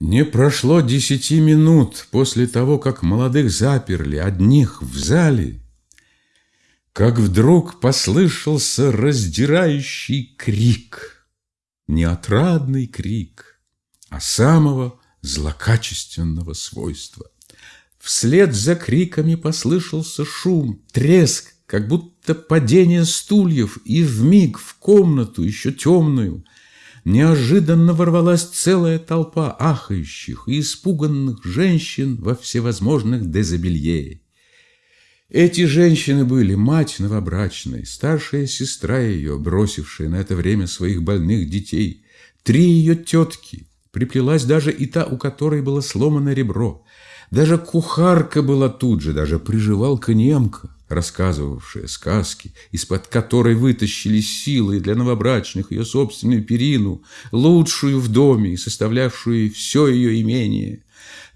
Не прошло десяти минут после того, как молодых заперли одних в зале, как вдруг послышался раздирающий крик, не отрадный крик, а самого злокачественного свойства. Вслед за криками послышался шум, треск, как будто падение стульев, и вмиг в комнату, еще темную, неожиданно ворвалась целая толпа ахающих и испуганных женщин во всевозможных дезобелье. Эти женщины были мать новобрачной, старшая сестра ее, бросившая на это время своих больных детей, три ее тетки, приплелась даже и та, у которой было сломано ребро, даже кухарка была тут же, даже приживалка немка, рассказывавшая сказки, из-под которой вытащили силы для новобрачных ее собственную перину, лучшую в доме и составлявшую все ее имение,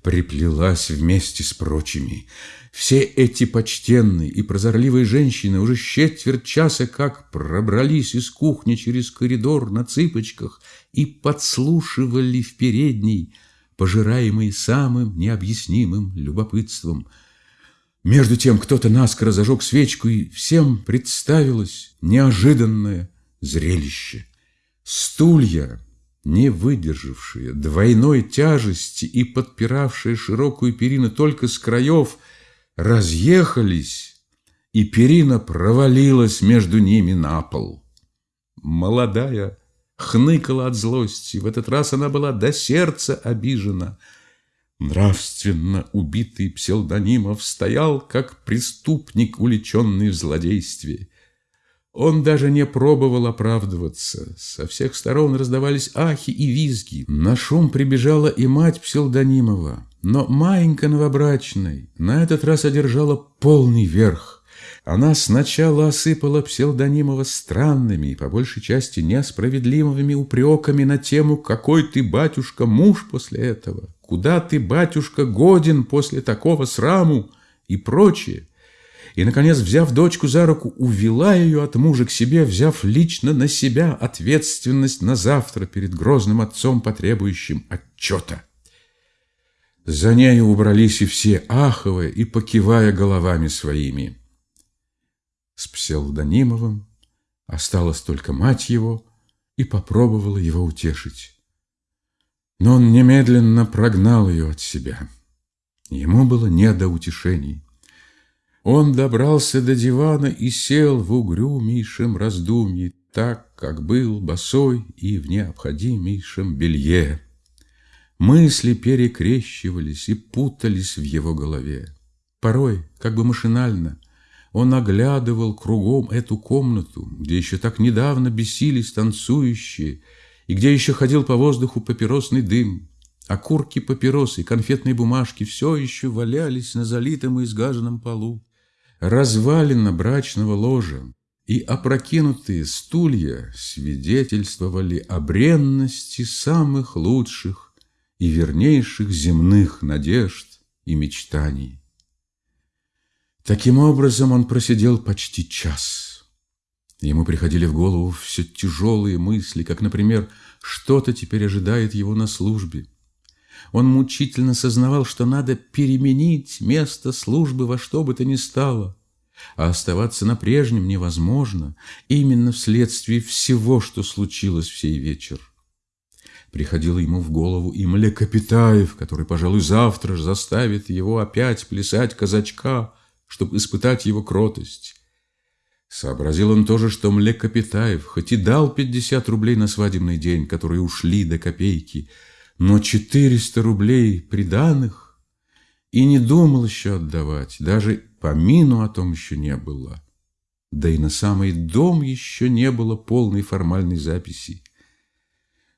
приплелась вместе с прочими. Все эти почтенные и прозорливые женщины уже четверть часа как пробрались из кухни через коридор на цыпочках и подслушивали в передней, пожираемый самым необъяснимым любопытством. Между тем кто-то наскоро зажег свечку, и всем представилось неожиданное зрелище. Стулья, не выдержавшие двойной тяжести и подпиравшие широкую перину только с краев, разъехались, и перина провалилась между ними на пол. Молодая хныкала от злости. В этот раз она была до сердца обижена. Нравственно убитый псевдонимов стоял, как преступник, уличенный в злодействе. Он даже не пробовал оправдываться. Со всех сторон раздавались ахи и визги. На шум прибежала и мать псевдонимова. Но маленько новобрачной на этот раз одержала полный верх. Она сначала осыпала Псевдонимова странными и, по большей части, несправедливыми упреками на тему «Какой ты, батюшка, муж после этого? Куда ты, батюшка, годен после такого сраму?» и прочее. И, наконец, взяв дочку за руку, увела ее от мужа к себе, взяв лично на себя ответственность на завтра перед грозным отцом, потребующим отчета. За нею убрались и все, аховая и покивая головами своими с псевдонимовым, осталась только мать его и попробовала его утешить. Но он немедленно прогнал ее от себя. Ему было не до утешений. Он добрался до дивана и сел в угрюмейшем раздумье, так, как был босой и в необходимейшем белье. Мысли перекрещивались и путались в его голове. Порой, как бы машинально, он оглядывал кругом эту комнату, где еще так недавно бесились танцующие, и где еще ходил по воздуху папиросный дым. Окурки папиросы конфетные бумажки все еще валялись на залитом и изгаженном полу. Развалина брачного ложа и опрокинутые стулья свидетельствовали о бренности самых лучших и вернейших земных надежд и мечтаний. Таким образом он просидел почти час. Ему приходили в голову все тяжелые мысли, как, например, что-то теперь ожидает его на службе. Он мучительно сознавал, что надо переменить место службы во что бы то ни стало, а оставаться на прежнем невозможно именно вследствие всего, что случилось в сей вечер. Приходило ему в голову и Млекопитаев, который, пожалуй, завтра же заставит его опять плясать казачка, чтобы испытать его кротость. Сообразил он тоже, что Млекопитаев хоть и дал 50 рублей на свадебный день, которые ушли до копейки, но 400 рублей приданных и не думал еще отдавать, даже помину о том еще не было. Да и на самый дом еще не было полной формальной записи.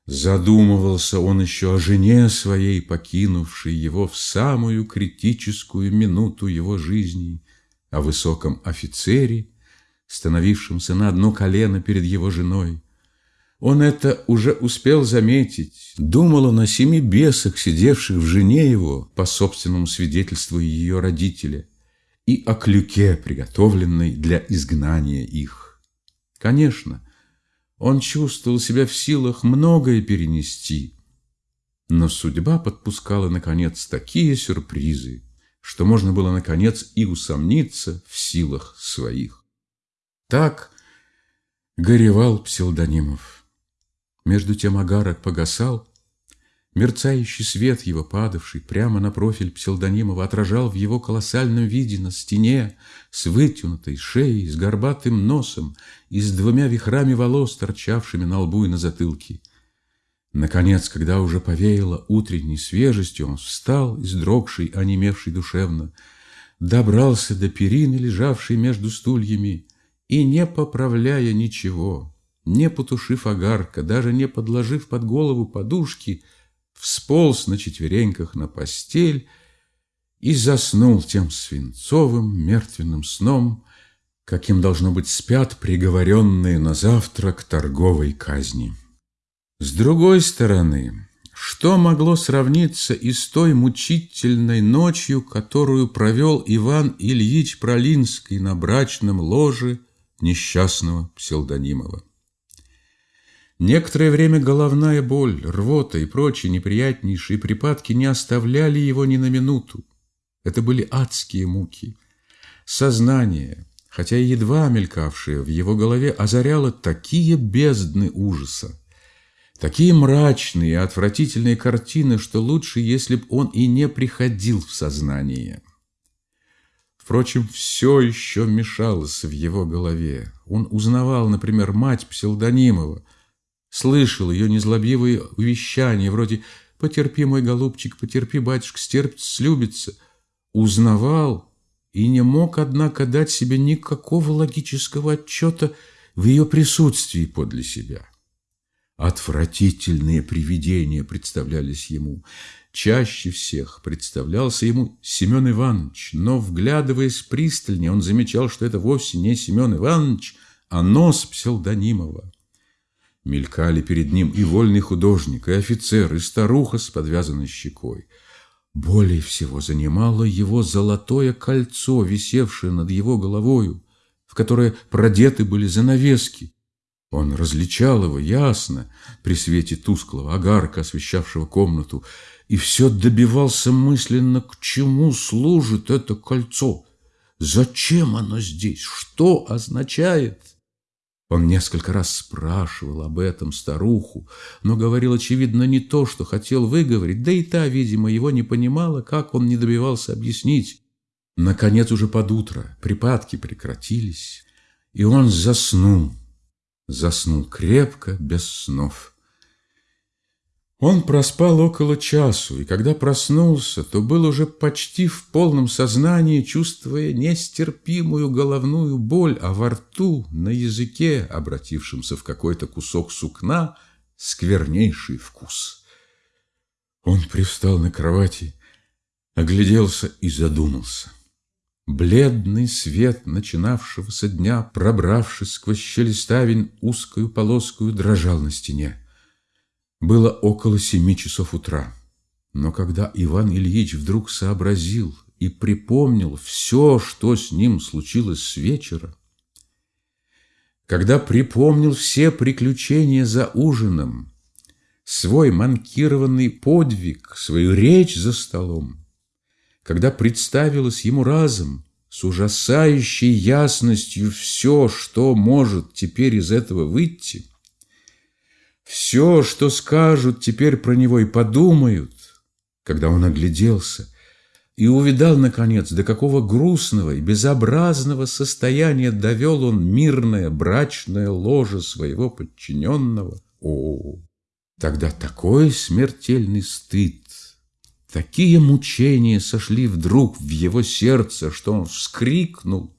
Задумывался он еще о жене своей, покинувшей его в самую критическую минуту его жизни, о высоком офицере, становившемся на одно колено перед его женой. Он это уже успел заметить. Думал он о семи бесах, сидевших в жене его, по собственному свидетельству ее родителя, и о клюке, приготовленной для изгнания их. Конечно, он чувствовал себя в силах многое перенести, Но судьба подпускала, наконец, такие сюрпризы, что можно было, наконец, и усомниться в силах своих. Так горевал Пселдонимов. Между тем агарок погасал, Мерцающий свет его, падавший прямо на профиль Пселдонимова, отражал в его колоссальном виде на стене с вытянутой шеей, с горбатым носом и с двумя вихрами волос, торчавшими на лбу и на затылке. Наконец, когда уже повеяло утренней свежестью, он встал, издрогший, онемевший душевно, добрался до перины, лежавшей между стульями, и, не поправляя ничего, не потушив огарка, даже не подложив под голову подушки, всполз на четвереньках на постель и заснул тем свинцовым мертвенным сном, каким, должно быть, спят приговоренные на завтра к торговой казни. С другой стороны, что могло сравниться и с той мучительной ночью, которую провел Иван Ильич Пролинский на брачном ложе несчастного Пселдонимова? Некоторое время головная боль, рвота и прочие неприятнейшие припадки не оставляли его ни на минуту. Это были адские муки. Сознание, хотя и едва мелькавшее в его голове, озаряло такие бездны ужаса, такие мрачные и отвратительные картины, что лучше, если б он и не приходил в сознание. Впрочем, все еще мешалось в его голове. Он узнавал, например, мать Пселдонимова, слышал ее незлобивые увещания, вроде «Потерпи, мой голубчик, потерпи, батюшка, стерпится, слюбится», узнавал и не мог, однако, дать себе никакого логического отчета в ее присутствии подле себя. Отвратительные привидения представлялись ему. Чаще всех представлялся ему Семен Иванович, но, вглядываясь пристальнее, он замечал, что это вовсе не Семен Иванович, а нос Пселдонимова. Мелькали перед ним и вольный художник, и офицер, и старуха с подвязанной щекой. Более всего занимало его золотое кольцо, висевшее над его головою, в которое продеты были занавески. Он различал его ясно при свете тусклого огарка, освещавшего комнату, и все добивался мысленно, к чему служит это кольцо, зачем оно здесь, что означает. Он несколько раз спрашивал об этом старуху, но говорил, очевидно, не то, что хотел выговорить, да и та, видимо, его не понимала, как он не добивался объяснить. Наконец, уже под утро припадки прекратились, и он заснул, заснул крепко, без снов. Он проспал около часу, и когда проснулся, то был уже почти в полном сознании, чувствуя нестерпимую головную боль, а во рту, на языке, обратившемся в какой-то кусок сукна, сквернейший вкус. Он привстал на кровати, огляделся и задумался. Бледный свет начинавшегося дня, пробравшись сквозь щели ставень узкую полоскую, дрожал на стене. Было около семи часов утра. Но когда Иван Ильич вдруг сообразил и припомнил все, что с ним случилось с вечера, когда припомнил все приключения за ужином, свой манкированный подвиг, свою речь за столом, когда представилось ему разом с ужасающей ясностью все, что может теперь из этого выйти – все, что скажут теперь про него и подумают, когда он огляделся и увидал, наконец, до какого грустного и безобразного состояния довел он мирное брачное ложе своего подчиненного. О, тогда такой смертельный стыд, такие мучения сошли вдруг в его сердце, что он вскрикнул,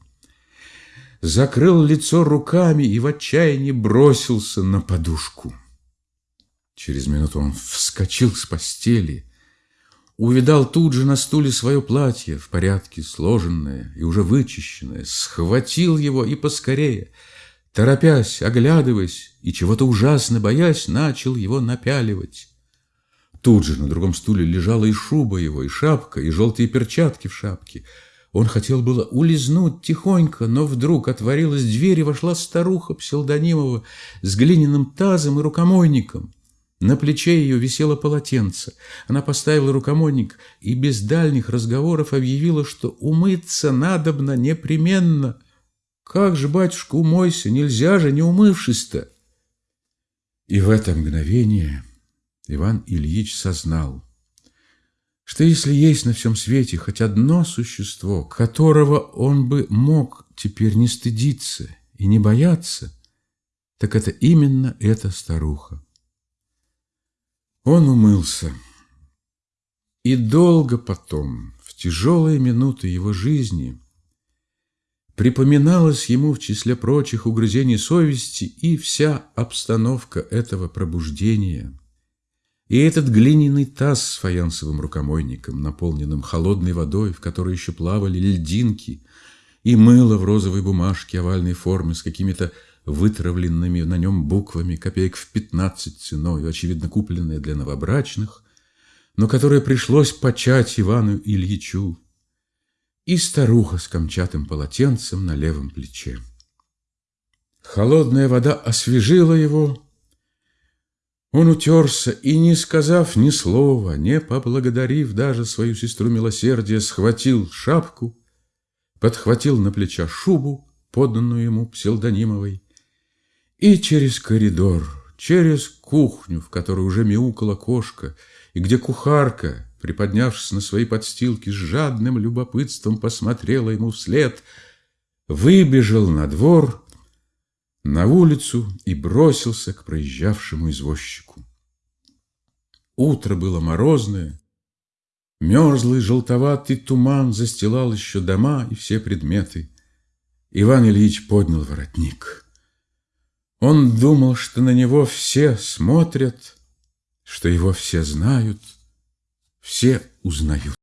закрыл лицо руками и в отчаянии бросился на подушку. Через минуту он вскочил с постели, увидал тут же на стуле свое платье, в порядке сложенное и уже вычищенное, схватил его и поскорее, торопясь, оглядываясь и чего-то ужасно боясь, начал его напяливать. Тут же на другом стуле лежала и шуба его, и шапка, и желтые перчатки в шапке. Он хотел было улизнуть тихонько, но вдруг отворилась дверь, и вошла старуха Пселдонимова с глиняным тазом и рукомойником. На плече ее висело полотенце. Она поставила рукомойник и без дальних разговоров объявила, что умыться надобно непременно. «Как же, батюшка, умойся, нельзя же, не умывшись-то!» И в это мгновение Иван Ильич сознал, что если есть на всем свете хоть одно существо, которого он бы мог теперь не стыдиться и не бояться, так это именно эта старуха. Он умылся, и долго потом, в тяжелые минуты его жизни, припоминалось ему в числе прочих угрызений совести и вся обстановка этого пробуждения – и этот глиняный таз с фаянсовым рукомойником, наполненным холодной водой, в которой еще плавали льдинки, и мыло в розовой бумажке овальной формы с какими-то вытравленными на нем буквами, копеек в пятнадцать ценой, очевидно, купленное для новобрачных, но которое пришлось почать Ивану Ильичу, и старуха с камчатым полотенцем на левом плече. Холодная вода освежила его, он утерся и, не сказав ни слова, не поблагодарив даже свою сестру милосердия, схватил шапку, подхватил на плеча шубу, поданную ему псевдонимовой, и через коридор, через кухню, в которой уже мяукала кошка, и где кухарка, приподнявшись на свои подстилки, с жадным любопытством посмотрела ему вслед, выбежал на двор на улицу и бросился к проезжавшему извозчику. Утро было морозное, мерзлый желтоватый туман застилал еще дома и все предметы. Иван Ильич поднял воротник. Он думал, что на него все смотрят, что его все знают, все узнают.